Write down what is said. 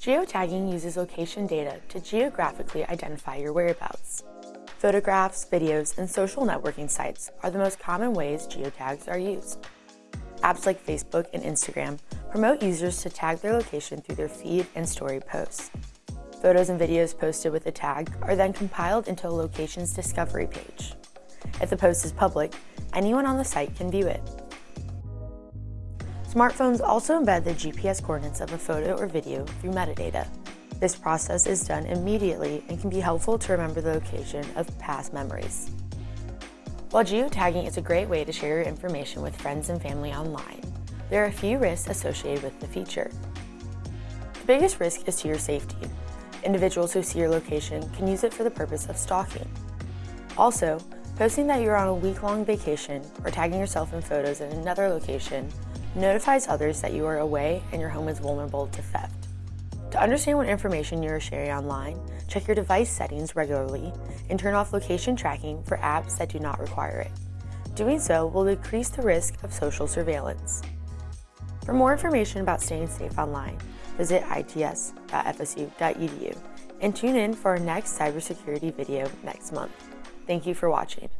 Geotagging uses location data to geographically identify your whereabouts. Photographs, videos, and social networking sites are the most common ways geotags are used. Apps like Facebook and Instagram promote users to tag their location through their feed and story posts. Photos and videos posted with a tag are then compiled into a location's discovery page. If the post is public, anyone on the site can view it. Smartphones also embed the GPS coordinates of a photo or video through metadata. This process is done immediately and can be helpful to remember the location of past memories. While geotagging is a great way to share your information with friends and family online, there are a few risks associated with the feature. The biggest risk is to your safety. Individuals who see your location can use it for the purpose of stalking. Also, posting that you're on a week-long vacation or tagging yourself in photos in another location notifies others that you are away and your home is vulnerable to theft. To understand what information you are sharing online, check your device settings regularly and turn off location tracking for apps that do not require it. Doing so will decrease the risk of social surveillance. For more information about staying safe online, visit its.fsu.edu and tune in for our next cybersecurity video next month. Thank you for watching.